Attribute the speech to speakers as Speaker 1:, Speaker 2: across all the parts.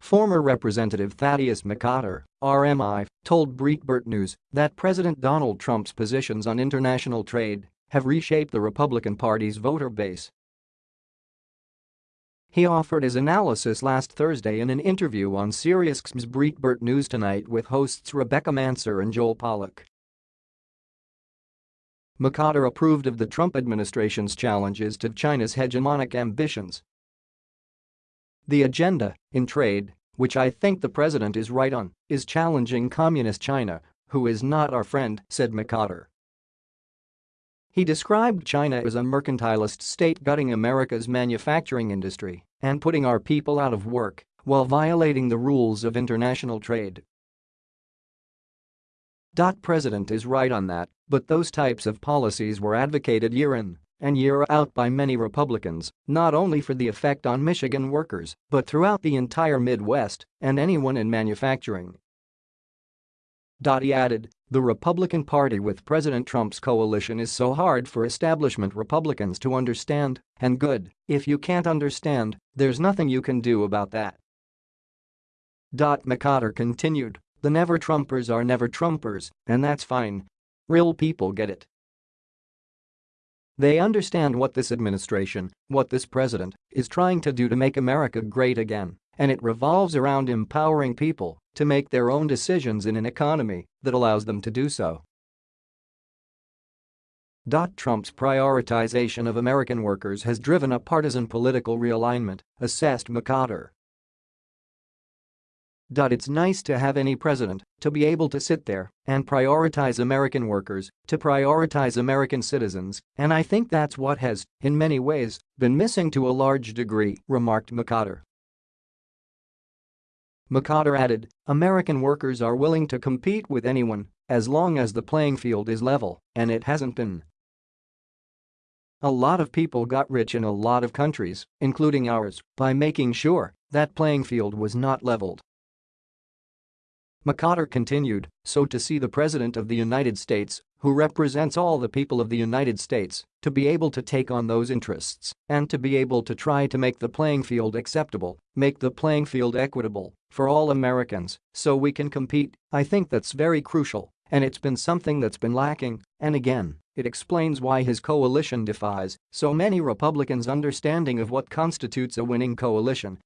Speaker 1: Former Representative Thaddeus McCotter, RMI, told Breitbart News that President Donald Trump's positions on international trade have reshaped the Republican Party's voter base. He offered his analysis last Thursday in an interview on SiriusXM's Breitbart News Tonight with hosts Rebecca Mansour and Joel Pollak. McCotter approved of the Trump administration's challenges to China's hegemonic ambitions. The agenda, in trade, which I think the president is right on, is challenging communist China, who is not our friend, said McCotter. He described China as a mercantilist state gutting America's manufacturing industry and putting our people out of work while violating the rules of international trade. Dot president is right on that, but those types of policies were advocated year in and year out by many Republicans, not only for the effect on Michigan workers, but throughout the entire Midwest and anyone in manufacturing. He added, the Republican Party with President Trump's coalition is so hard for establishment Republicans to understand, and good, if you can't understand, there's nothing you can do about that. Dot McCotter continued, the never-Trumpers are never-Trumpers, and that's fine. Real people get it. They understand what this administration, what this president, is trying to do to make America great again, and it revolves around empowering people to make their own decisions in an economy that allows them to do so. Trump's prioritization of American workers has driven a partisan political realignment, assessed McCotter. It's nice to have any president to be able to sit there and prioritize American workers, to prioritize American citizens, and I think that's what has, in many ways, been missing to a large degree, remarked McCotter. McCotter added, American workers are willing to compete with anyone as long as the playing field is level, and it hasn't been. A lot of people got rich in a lot of countries, including ours, by making sure that playing field was not leveled. McCotter continued, so to see the President of the United States, who represents all the people of the United States, to be able to take on those interests and to be able to try to make the playing field acceptable, make the playing field equitable for all Americans so we can compete, I think that's very crucial and it's been something that's been lacking, and again, it explains why his coalition defies so many Republicans' understanding of what constitutes a winning coalition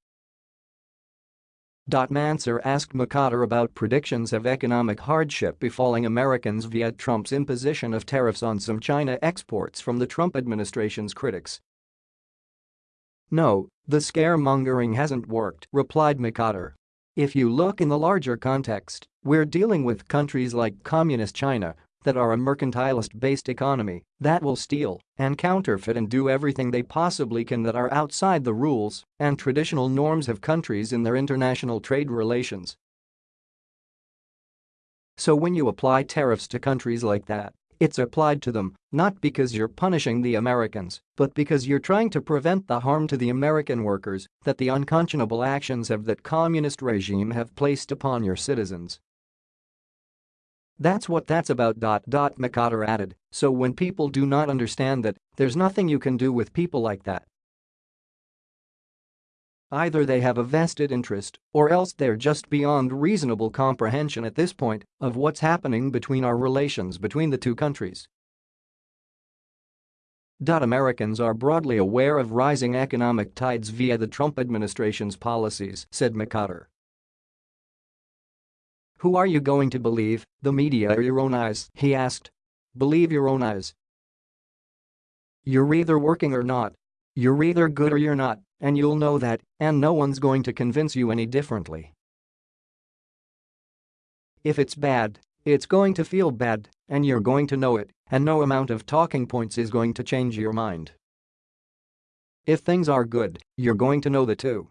Speaker 1: Mansour asked McCotter about predictions of economic hardship befalling Americans via Trump's imposition of tariffs on some China exports from the Trump administration's critics. No, the scaremongering hasn't worked, replied McCotter. If you look in the larger context, we're dealing with countries like Communist China that are a mercantilist-based economy that will steal and counterfeit and do everything they possibly can that are outside the rules and traditional norms of countries in their international trade relations. So when you apply tariffs to countries like that, it's applied to them not because you're punishing the Americans, but because you're trying to prevent the harm to the American workers that the unconscionable actions of that communist regime have placed upon your citizens. That's what that's about. McCotter added, so when people do not understand that, there's nothing you can do with people like that. Either they have a vested interest or else they're just beyond reasonable comprehension at this point of what's happening between our relations between the two countries. Americans are broadly aware of rising economic tides via the Trump administration's policies, said McCotter. Who are you going to believe, the media or your own eyes, he asked. Believe your own eyes. You're either working or not. You're either good or you're not, and you'll know that, and no one's going to convince you any differently. If it's bad, it's going to feel bad, and you're going to know it, and no amount of talking points is going to change your mind. If things are good, you're going to know the too.